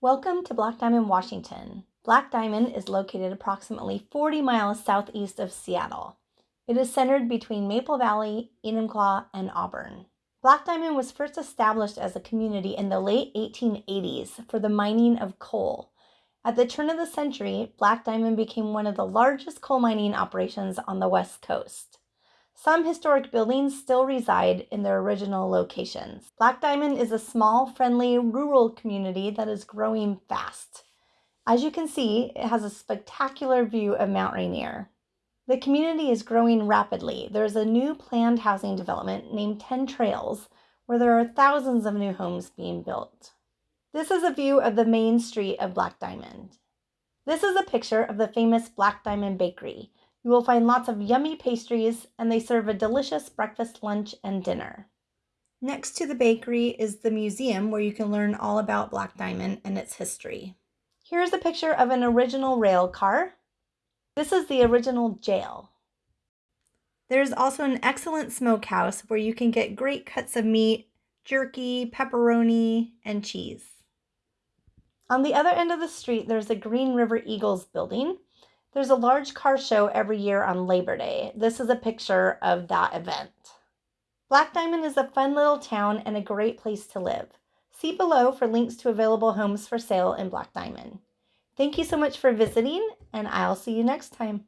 Welcome to Black Diamond, Washington. Black Diamond is located approximately 40 miles southeast of Seattle. It is centered between Maple Valley, Enumclaw, and Auburn. Black Diamond was first established as a community in the late 1880s for the mining of coal. At the turn of the century, Black Diamond became one of the largest coal mining operations on the West Coast. Some historic buildings still reside in their original locations. Black Diamond is a small, friendly, rural community that is growing fast. As you can see, it has a spectacular view of Mount Rainier. The community is growing rapidly. There's a new planned housing development named 10 Trails, where there are thousands of new homes being built. This is a view of the main street of Black Diamond. This is a picture of the famous Black Diamond Bakery, you will find lots of yummy pastries, and they serve a delicious breakfast, lunch, and dinner. Next to the bakery is the museum where you can learn all about Black Diamond and its history. Here's a picture of an original rail car. This is the original jail. There's also an excellent smokehouse where you can get great cuts of meat, jerky, pepperoni, and cheese. On the other end of the street, there's the Green River Eagles building, there's a large car show every year on Labor Day. This is a picture of that event. Black Diamond is a fun little town and a great place to live. See below for links to available homes for sale in Black Diamond. Thank you so much for visiting, and I'll see you next time.